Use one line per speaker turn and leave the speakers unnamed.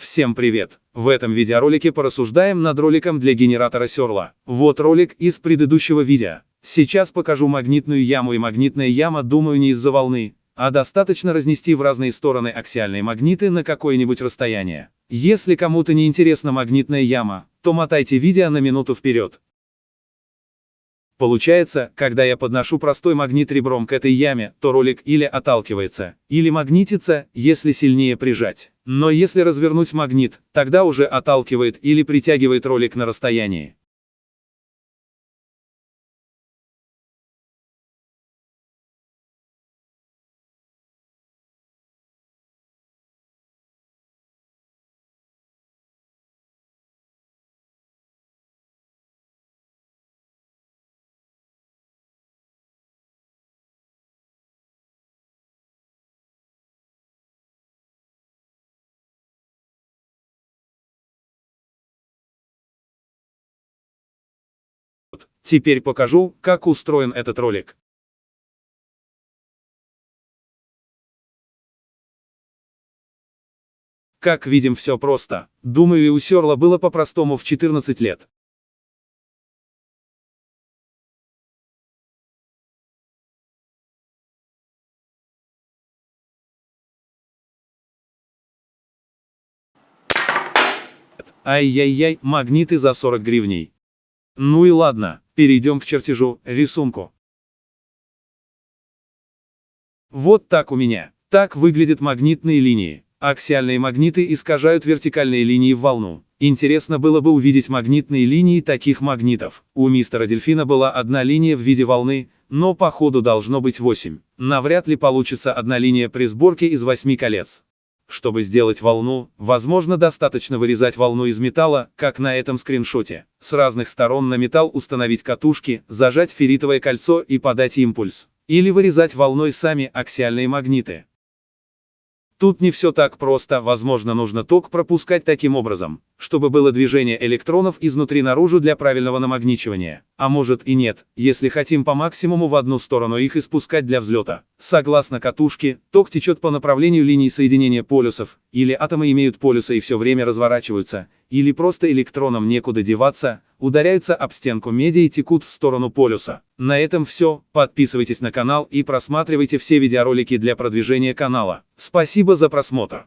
Всем привет! В этом видеоролике порассуждаем над роликом для генератора Серла. Вот ролик из предыдущего видео. Сейчас покажу магнитную яму и магнитная яма, думаю, не из-за волны, а достаточно разнести в разные стороны аксиальные магниты на какое-нибудь расстояние. Если кому-то не интересна магнитная яма, то мотайте видео на минуту вперед. Получается, когда я подношу простой магнит ребром к этой яме, то ролик или отталкивается, или магнитится, если сильнее прижать. Но если развернуть магнит, тогда уже отталкивает или притягивает ролик на расстоянии. Теперь покажу, как устроен этот ролик. Как видим все просто. Думаю и у Серла было по-простому в 14 лет. Ай-яй-яй, магниты за 40 гривней. Ну и ладно, перейдем к чертежу, рисунку. Вот так у меня. Так выглядят магнитные линии. Аксиальные магниты искажают вертикальные линии в волну. Интересно было бы увидеть магнитные линии таких магнитов. У мистера Дельфина была одна линия в виде волны, но по ходу должно быть 8. Навряд ли получится одна линия при сборке из 8 колец. Чтобы сделать волну, возможно достаточно вырезать волну из металла, как на этом скриншоте. С разных сторон на металл установить катушки, зажать ферритовое кольцо и подать импульс. Или вырезать волной сами аксиальные магниты. Тут не все так просто, возможно нужно ток пропускать таким образом, чтобы было движение электронов изнутри наружу для правильного намагничивания. А может и нет, если хотим по максимуму в одну сторону их испускать для взлета. Согласно катушке, ток течет по направлению линий соединения полюсов, или атомы имеют полюсы и все время разворачиваются, или просто электронам некуда деваться, ударяются об стенку меди и текут в сторону полюса. На этом все, подписывайтесь на канал и просматривайте все видеоролики для продвижения канала. Спасибо за просмотр.